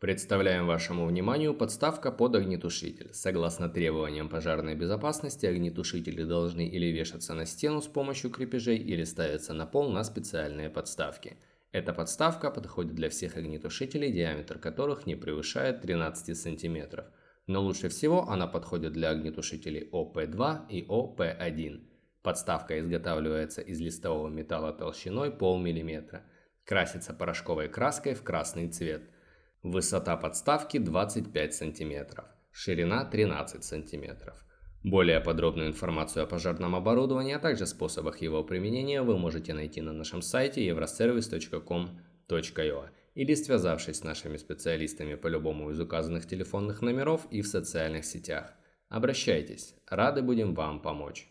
Представляем вашему вниманию подставка под огнетушитель. Согласно требованиям пожарной безопасности, огнетушители должны или вешаться на стену с помощью крепежей, или ставиться на пол на специальные подставки. Эта подставка подходит для всех огнетушителей, диаметр которых не превышает 13 см. Но лучше всего она подходит для огнетушителей ОП2 и ОП1. Подставка изготавливается из листового металла толщиной полмиллиметра. Красится порошковой краской в красный цвет. Высота подставки 25 см, ширина 13 см. Более подробную информацию о пожарном оборудовании, а также способах его применения вы можете найти на нашем сайте euroservice.com.ua или связавшись с нашими специалистами по любому из указанных телефонных номеров и в социальных сетях. Обращайтесь, рады будем вам помочь.